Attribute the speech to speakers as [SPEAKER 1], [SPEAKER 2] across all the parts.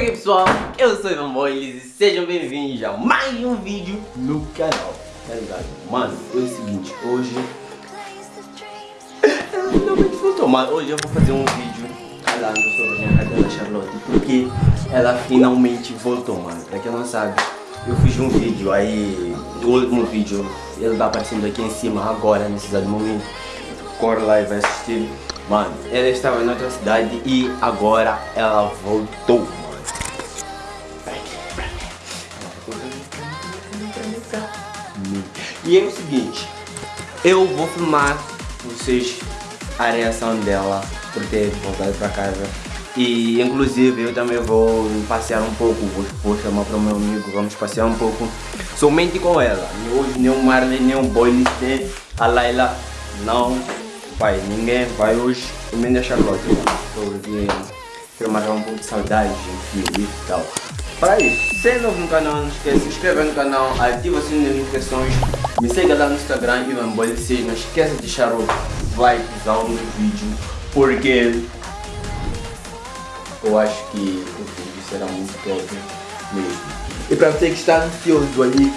[SPEAKER 1] Oi pessoal, eu sou Ivan Boiles e sejam bem-vindos a mais um vídeo no canal. Tá ligado? Mano, é o seguinte, hoje finalmente voltou, mas hoje eu vou fazer um vídeo falando sobre a minha cadela Charlotte Porque ela finalmente voltou, mano. Pra quem não sabe, eu fiz um vídeo aí O último vídeo, ele tá aparecendo aqui em cima agora, nesse exato momento. Corre lá e vai assistir. Mano, ela estava em outra cidade e agora ela voltou, E é o seguinte, eu vou filmar vocês a reação dela por ter voltado pra casa. E inclusive eu também vou passear um pouco, vou, vou chamar para o meu amigo, vamos passear um pouco somente com ela. Hoje nem o Marley, nem o Boyle, nem a Laila não Pai, ninguém vai hoje comendo a Charlotte, porque matar um pouco de saudade, gente, e tal. Para isso, se é novo no canal, não esqueça de se inscrever no canal, ativa o sininho das notificações, me siga lá no Instagram e Mamboy vocês não esqueça de deixar o likezão no vídeo, porque eu acho que o vídeo será muito top mesmo. E para você que está ansioso ali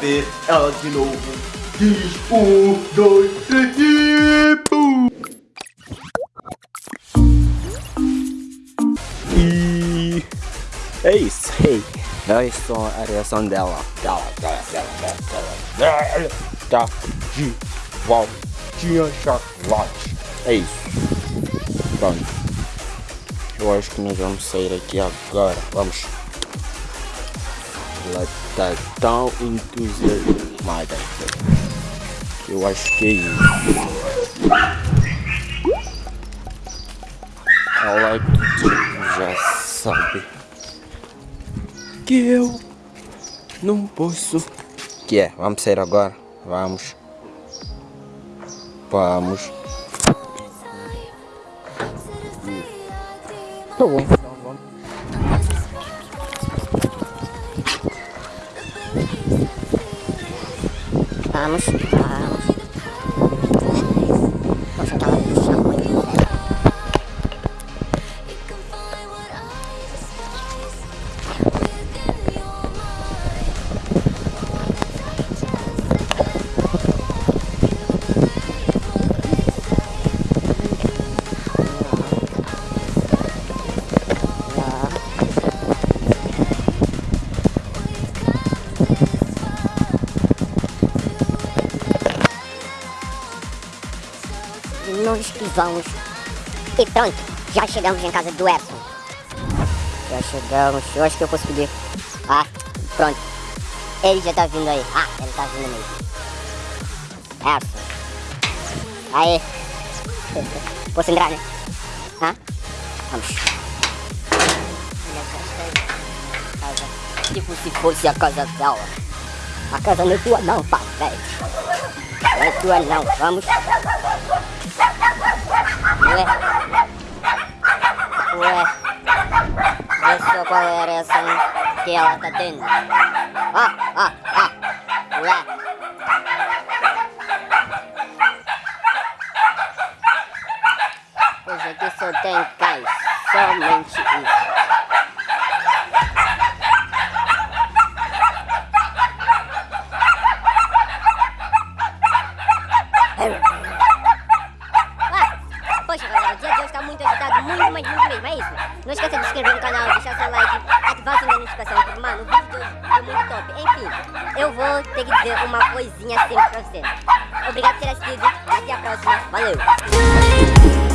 [SPEAKER 1] ver ela de novo, diz um, dois, três e... É isso, hey. É isso a reação dela. Dela, dela, dela, dela, dela. Tá de voltinha chocolate. É isso. Pronto. Eu acho que nós vamos sair aqui agora. Vamos. Ela tá tão entusiasmada. Eu acho que é isso. Ela já sabe que eu não posso. Que é? Vamos sair agora? Vamos. Vamos. Tá bom.
[SPEAKER 2] Vamos, vamos. Nos pisamos. E pronto, já chegamos em casa do Edson. Já chegamos, eu acho que eu posso pedir. Ah, pronto. Ele já tá vindo aí. Ah, ele tá vindo mesmo. Edson. Aí. Posso entrar, né? Hã? Vamos. Tipo se fosse a casa dela. A casa não é tua não, pai. Não é tua não, vamos. Ué. Ué. Vê só qual é a reação que ela tá tendo. Ah, ah, ah. Ué. Pois aqui só tem cais. Somente isso. Não esqueça de se inscrever no canal, deixar seu like, ativar o sininho da notificação, porque, mano, o vídeo de hoje foi muito top. Enfim, eu vou ter que dizer uma coisinha sempre pra você. Obrigado por ter assistido, até a próxima, valeu!